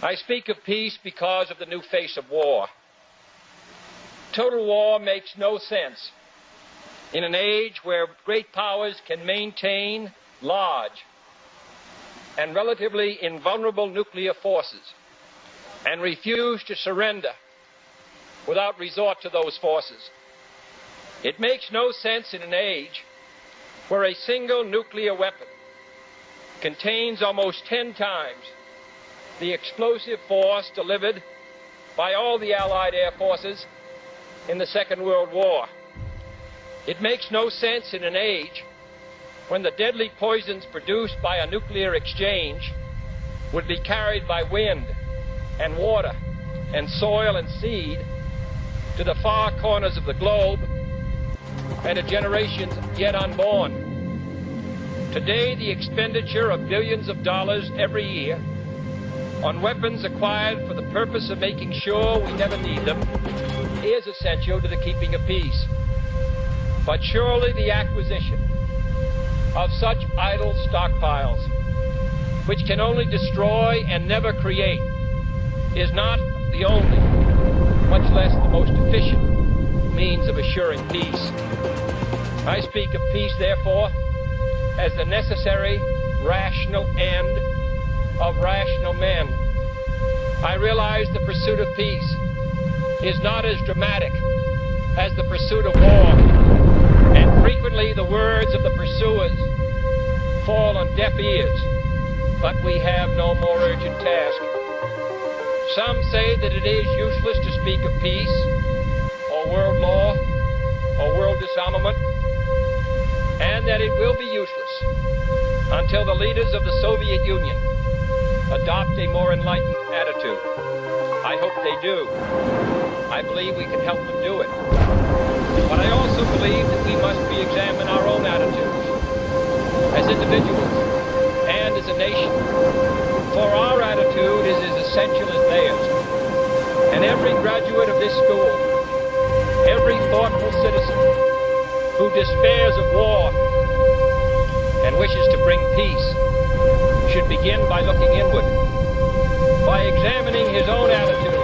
I speak of peace because of the new face of war. Total war makes no sense in an age where great powers can maintain large and relatively invulnerable nuclear forces and refuse to surrender without resort to those forces. It makes no sense in an age where a single nuclear weapon contains almost 10 times the explosive force delivered by all the Allied air forces in the Second World War. It makes no sense in an age when the deadly poisons produced by a nuclear exchange would be carried by wind and water and soil and seed to the far corners of the globe and to generations yet unborn. Today, the expenditure of billions of dollars every year on weapons acquired for the purpose of making sure we never need them is essential to the keeping of peace. But surely the acquisition of such idle stockpiles, which can only destroy and never create, is not the only, much less the most efficient, means of assuring peace. I speak of peace, therefore, as the necessary, rational end of rational men. I realize the pursuit of peace is not as dramatic as the pursuit of war, and frequently the words of the pursuers fall on deaf ears, but we have no more urgent task. Some say that it is useless to speak of peace, or world law, or world disarmament, and that it will be useless until the leaders of the Soviet Union adopt a more enlightened attitude. I hope they do. I believe we can help them do it. But I also believe that we must re-examine our own attitudes as individuals and as a nation. For our attitude is as essential as theirs. And every graduate of this school, every thoughtful citizen, who despairs of war and wishes to bring peace should begin by looking inward, by examining his own attitude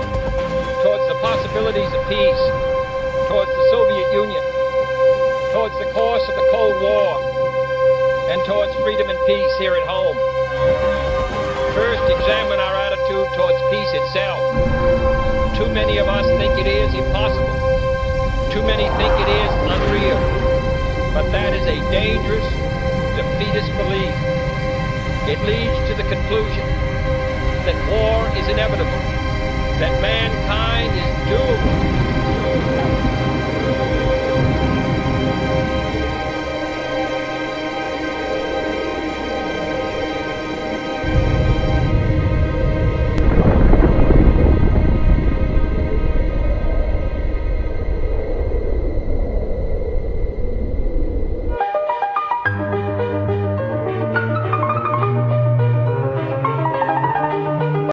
towards the possibilities of peace, towards the Soviet Union, towards the course of the Cold War, and towards freedom and peace here at home. First, examine our attitude towards peace itself. Too many of us think it is impossible. Too many think it is unreal. But that is a dangerous, defeatist belief. It leads to the conclusion that war is inevitable, that mankind is doomed